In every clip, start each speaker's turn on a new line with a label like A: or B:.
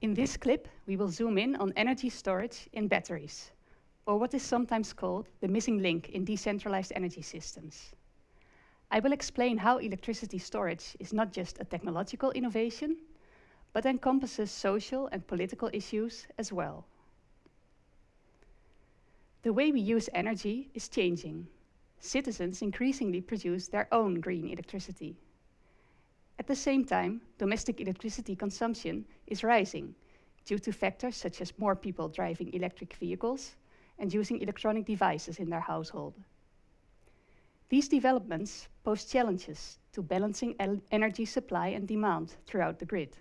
A: In this clip, we will zoom in on energy storage in batteries, or what is sometimes called the missing link in decentralized energy systems. I will explain how electricity storage is not just a technological innovation, but encompasses social and political issues as well. The way we use energy is changing. Citizens increasingly produce their own green electricity. At the same time, domestic electricity consumption is rising due to factors such as more people driving electric vehicles and using electronic devices in their household. These developments pose challenges to balancing energy supply and demand throughout the grid.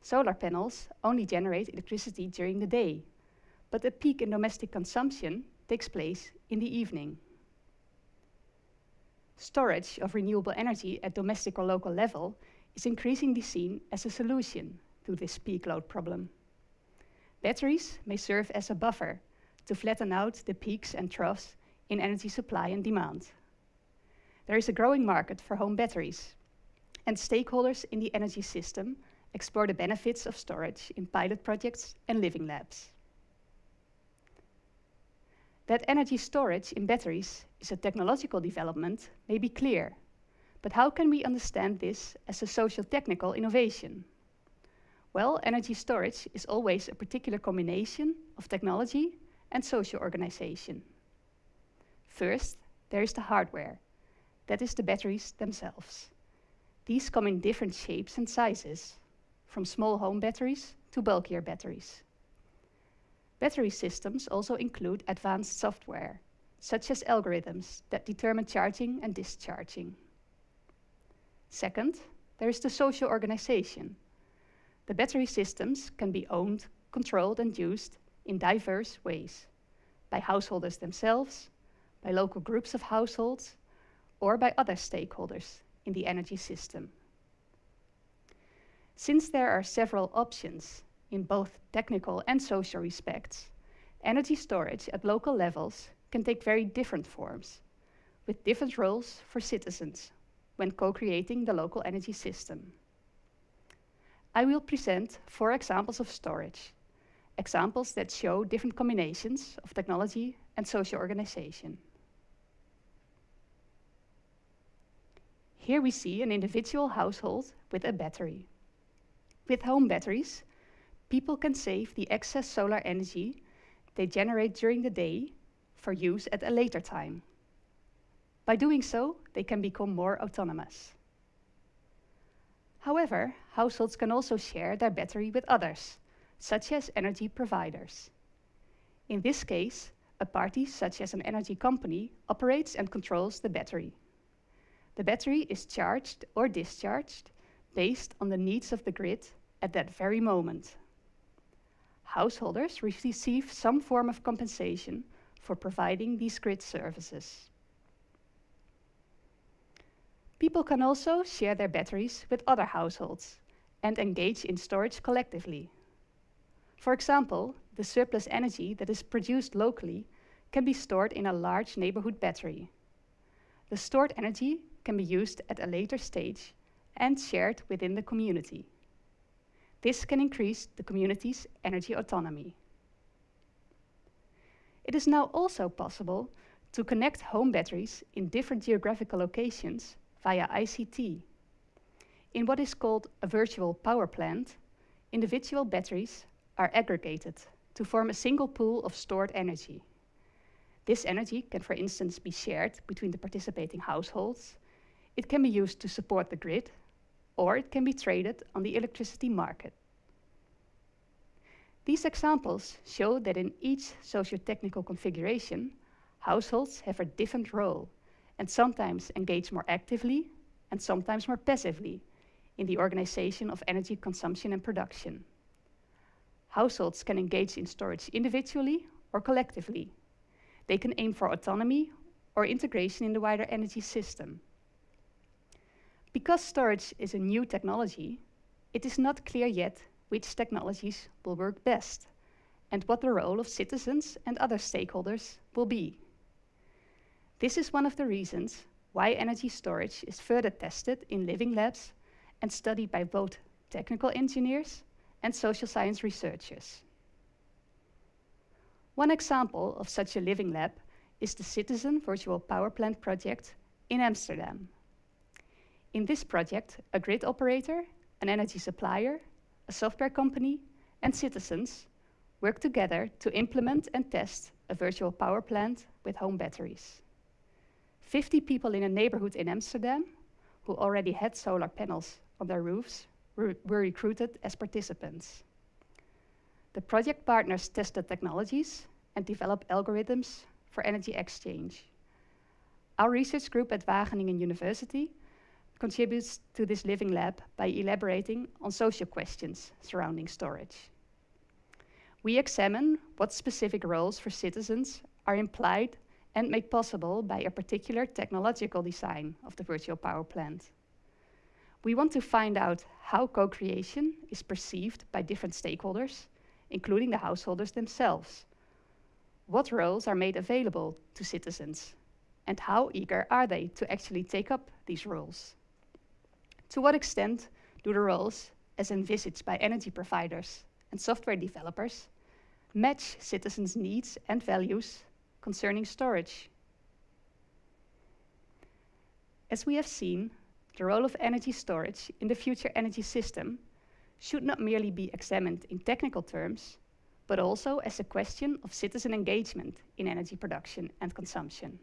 A: Solar panels only generate electricity during the day, but a peak in domestic consumption takes place in the evening. Storage of renewable energy at domestic or local level is increasingly seen as a solution to this peak load problem. Batteries may serve as a buffer to flatten out the peaks and troughs in energy supply and demand. There is a growing market for home batteries, and stakeholders in the energy system explore the benefits of storage in pilot projects and living labs. That energy storage in batteries is a technological development may be clear, but how can we understand this as a social technical innovation? Well, energy storage is always a particular combination of technology and social organization. First, there is the hardware, that is the batteries themselves. These come in different shapes and sizes, from small home batteries to bulkier batteries. Battery systems also include advanced software, such as algorithms that determine charging and discharging. Second, there is the social organization. The battery systems can be owned, controlled and used in diverse ways, by householders themselves, by local groups of households, or by other stakeholders in the energy system. Since there are several options in both technical and social respects, energy storage at local levels can take very different forms, with different roles for citizens when co-creating the local energy system. I will present four examples of storage, examples that show different combinations of technology and social organization. Here we see an individual household with a battery. With home batteries, people can save the excess solar energy they generate during the day for use at a later time. By doing so, they can become more autonomous. However, households can also share their battery with others, such as energy providers. In this case, a party such as an energy company operates and controls the battery. The battery is charged or discharged based on the needs of the grid at that very moment. Householders receive some form of compensation for providing these grid services. People can also share their batteries with other households and engage in storage collectively. For example, the surplus energy that is produced locally can be stored in a large neighborhood battery. The stored energy can be used at a later stage and shared within the community. This can increase the community's energy autonomy. It is now also possible to connect home batteries in different geographical locations via ICT. In what is called a virtual power plant, individual batteries are aggregated to form a single pool of stored energy. This energy can, for instance, be shared between the participating households it can be used to support the grid, or it can be traded on the electricity market. These examples show that in each socio-technical configuration, households have a different role and sometimes engage more actively and sometimes more passively in the organization of energy consumption and production. Households can engage in storage individually or collectively. They can aim for autonomy or integration in the wider energy system. Because storage is a new technology, it is not clear yet which technologies will work best and what the role of citizens and other stakeholders will be. This is one of the reasons why energy storage is further tested in living labs and studied by both technical engineers and social science researchers. One example of such a living lab is the Citizen Virtual Power Plant project in Amsterdam. In this project, a grid operator, an energy supplier, a software company, and citizens work together to implement and test a virtual power plant with home batteries. 50 people in a neighborhood in Amsterdam who already had solar panels on their roofs were, were recruited as participants. The project partners tested technologies and developed algorithms for energy exchange. Our research group at Wageningen University contributes to this living lab by elaborating on social questions surrounding storage. We examine what specific roles for citizens are implied and made possible by a particular technological design of the virtual power plant. We want to find out how co-creation is perceived by different stakeholders, including the householders themselves. What roles are made available to citizens? And how eager are they to actually take up these roles? To what extent do the roles, as envisaged by energy providers and software developers, match citizens' needs and values concerning storage. As we have seen, the role of energy storage in the future energy system should not merely be examined in technical terms, but also as a question of citizen engagement in energy production and consumption.